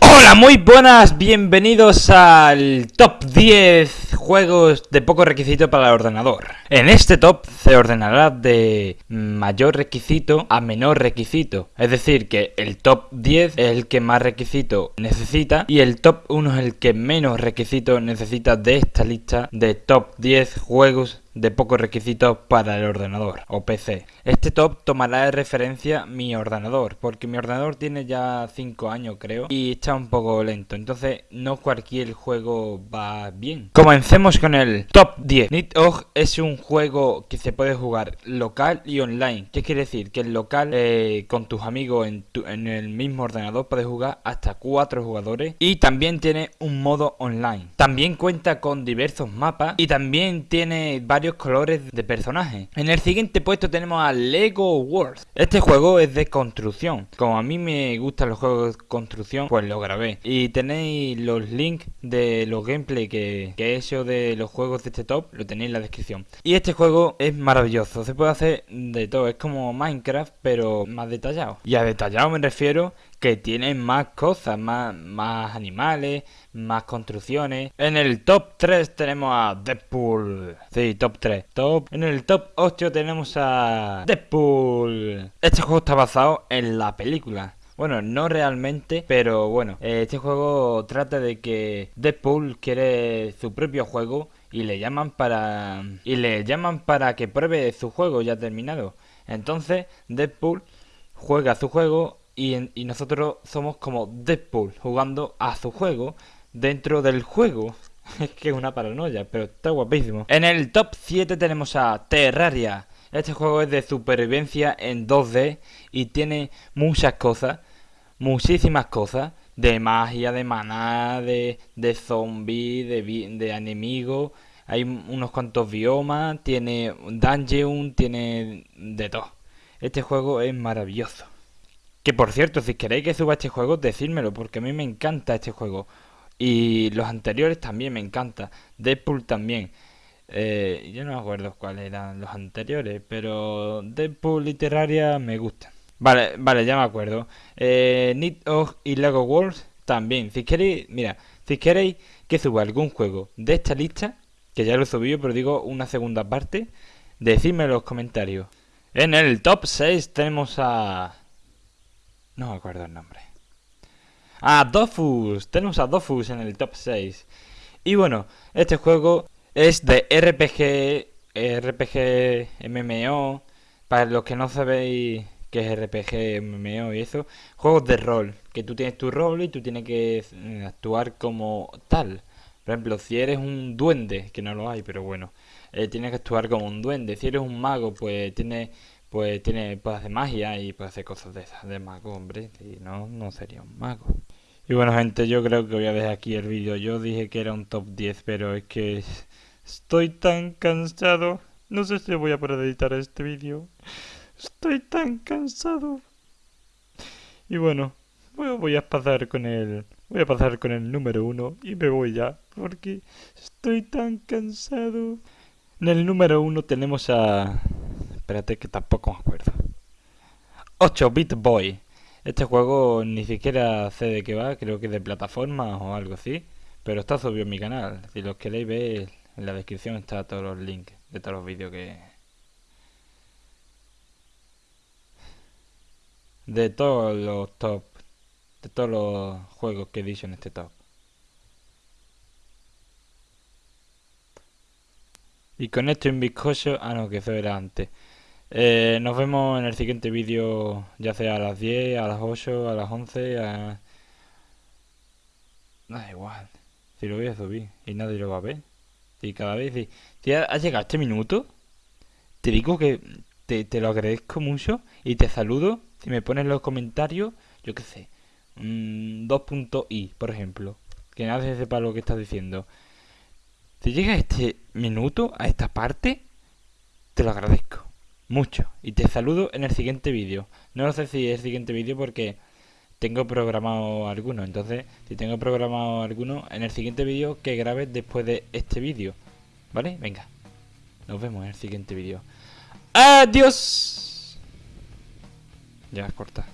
Hola, muy buenas, bienvenidos al top 10 juegos de poco requisito para el ordenador. En este top se ordenará de mayor requisito a menor requisito. Es decir, que el top 10 es el que más requisito necesita y el top 1 es el que menos requisito necesita de esta lista de top 10 juegos de pocos requisitos para el ordenador o PC. Este top tomará de referencia mi ordenador, porque mi ordenador tiene ya 5 años creo y está un poco lento, entonces no cualquier juego va bien. Comencemos con el top 10. Nidhogg es un juego que se puede jugar local y online. ¿Qué quiere decir? Que el local eh, con tus amigos en, en el mismo ordenador puedes jugar hasta 4 jugadores y también tiene un modo online. También cuenta con diversos mapas y también tiene varios colores de personajes. En el siguiente puesto tenemos a Lego Wars. Este juego es de construcción. Como a mí me gustan los juegos de construcción, pues lo grabé. Y tenéis los links de los gameplay que, que he de los juegos de este top, lo tenéis en la descripción. Y este juego es maravilloso, se puede hacer de todo, es como Minecraft, pero más detallado. Y a detallado me refiero que tiene más cosas, más, más animales, más construcciones. En el top 3 tenemos a Deadpool. Sí, top 3. Top. En el top 8 tenemos a Deadpool. Este juego está basado en la película. Bueno, no realmente, pero bueno, este juego trata de que Deadpool quiere su propio juego y le llaman para y le llaman para que pruebe su juego ya terminado. Entonces, Deadpool juega su juego y, nosotros somos como Deadpool jugando a su juego dentro del juego. Es que es una paranoia, pero está guapísimo. En el top 7 tenemos a Terraria. Este juego es de supervivencia en 2D y tiene muchas cosas, muchísimas cosas, de magia, de maná, de, de zombies, de, de enemigos. Hay unos cuantos biomas, tiene dungeon, tiene de todo. Este juego es maravilloso. Que por cierto, si queréis que suba este juego, decídmelo, porque a mí me encanta este juego. Y los anteriores también me encanta. Deadpool también. Eh, yo no me acuerdo cuáles eran los anteriores, pero Deadpool literaria me gusta. Vale, vale, ya me acuerdo. Eh, Nidhogg y Lego Wars también. Si queréis, mira, si queréis que suba algún juego de esta lista, que ya lo he subido, pero digo una segunda parte, decidme en los comentarios. En el top 6 tenemos a no me acuerdo el nombre. Ah, Dofus. Tenemos a Dofus en el top 6. Y bueno, este juego es de RPG, RPG MMO. Para los que no sabéis qué es RPG, MMO y eso, juegos de rol. Que tú tienes tu rol y tú tienes que eh, actuar como tal. Por ejemplo, si eres un duende, que no lo hay, pero bueno, eh, tienes que actuar como un duende. Si eres un mago, pues tienes pues tiene puede hacer magia y puede hacer cosas de esas de mago, hombre, si no, no sería un mago. Y bueno gente, yo creo que voy a dejar aquí el vídeo. Yo dije que era un top 10, pero es que estoy tan cansado. No sé si voy a poder editar este vídeo. Estoy tan cansado. Y bueno, voy a pasar con el voy a pasar con el número uno y me voy ya porque estoy tan cansado. En el número uno tenemos a espérate que tampoco me acuerdo. 8 Bit Boy. Este juego ni siquiera sé de qué va, creo que es de plataforma o algo así. Pero está subido en mi canal. Si los queréis ver, en la descripción está todos los links de todos los vídeos que... De todos los top. De todos los juegos que he dicho en este top. Y con esto en bizcocho... Ah, no, que eso era antes. Eh, nos vemos en el siguiente vídeo, ya sea a las 10, a las 8, a las 11, a... Da igual, si lo voy a subir y nadie lo va a ver. Y cada vez, si, si has llegado a este minuto, te digo que te, lo agradezco mucho y te saludo. Si me pones los comentarios, yo qué sé, 2.i, por ejemplo, que nadie sepa lo que estás diciendo. Si llega este minuto, a esta parte, te lo agradezco mucho. Y te saludo en el siguiente vídeo. No sé si es el siguiente vídeo porque tengo programado alguno. Entonces, si tengo programado alguno, en el siguiente vídeo que grabes después de este vídeo. ¿Vale? Venga. Nos vemos en el siguiente vídeo. ¡Adiós! Ya, corta.